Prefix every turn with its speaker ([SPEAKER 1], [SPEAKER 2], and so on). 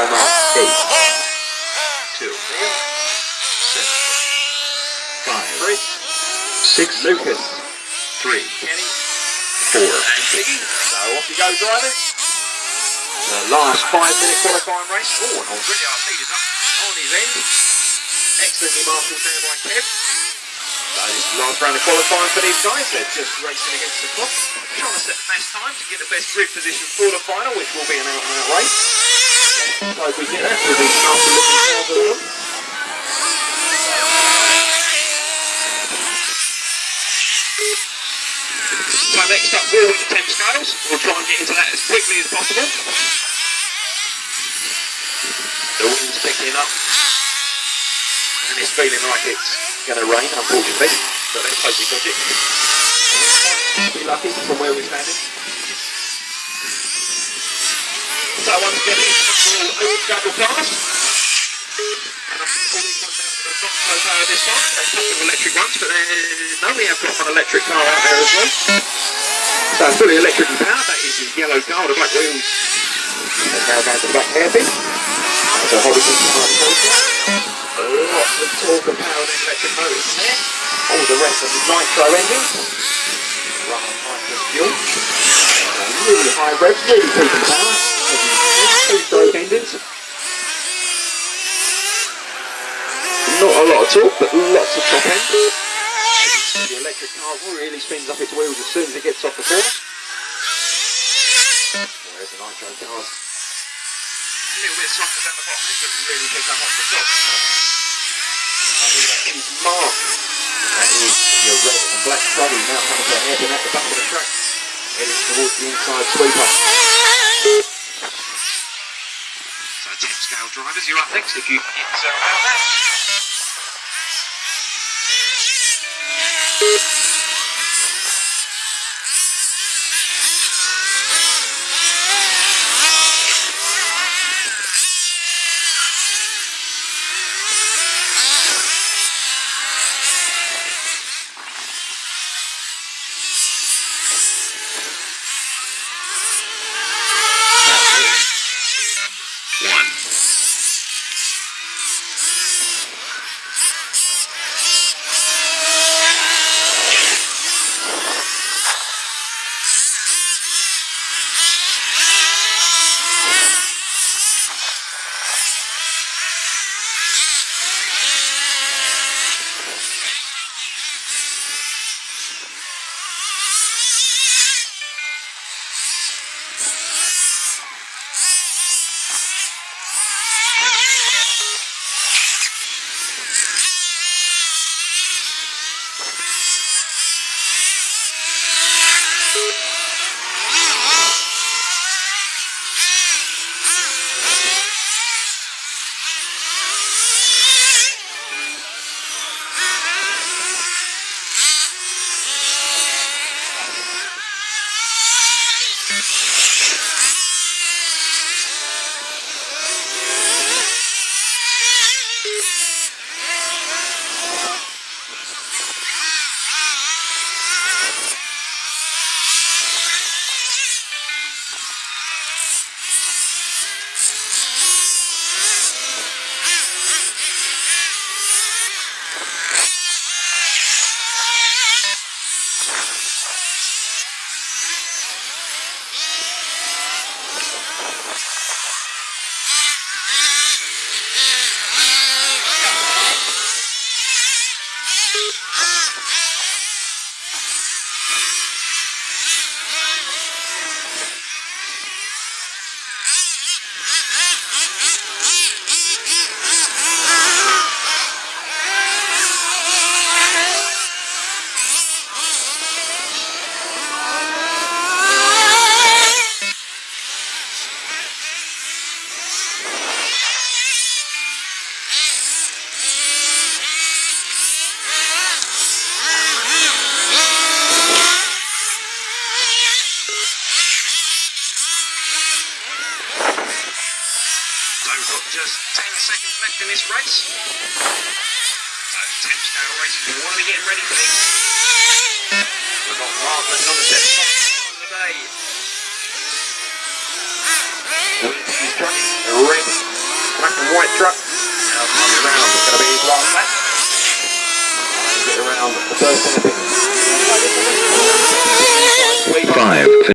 [SPEAKER 1] One.
[SPEAKER 2] Off you go,
[SPEAKER 1] Eight.
[SPEAKER 2] Two. Neil.
[SPEAKER 1] Five. Six.
[SPEAKER 2] Lucas. Three. Kenny.
[SPEAKER 1] Four.
[SPEAKER 2] And Piggy. So off you go, drivers. The last five minute qualifying race. Oh, and already our leader's up on his end. Excellently marshalled there by Kev. So this is the last round of qualifying for these guys. They're just racing against the clock. Trying to set the best time to get the best grid position for the final, which will be an out and out race. We get. So next up, we'll the Thames Scales. We'll try and get into that as quickly as possible. The wind's picking up. And it's feeling like it's going to rain, unfortunately. But let's hope we dodge it. Be lucky from where we're standing. So once again, we'll open double pass. And I think all these ones now are not so power this time. They're a couple electric ones, but then, no, we have got one electric car out there as well. So fully electrically powered, that is the yellow car with the black wheels. And now down the back hairpin. That's a Horizon Smart Lots of torque and power and electric motors in there. All the rest of the nitro engines. Run on nitrous fuel. Really high revs, really peaking power. Not a lot of torque, but lots of top end. The electric car really spins up its wheels as soon as it gets off the corner. Whereas the nitro cars a little bit softer down the bottom end, but really pick up off the top. That is Mark. That is your red and black Truggy now coming to a hairpin at the back of the track, heading towards the inside sweeper. So 10 scale drivers, you're up next if you get yourself uh, out there.
[SPEAKER 1] One.
[SPEAKER 2] So we've got just 10 seconds left in this race. So 10 scale racing, we want to be getting ready for this. We've got Margaret on the set. Today. He's truck, a red, black and white truck. Now coming around, it's going to be last lap. Get around the first hairpin.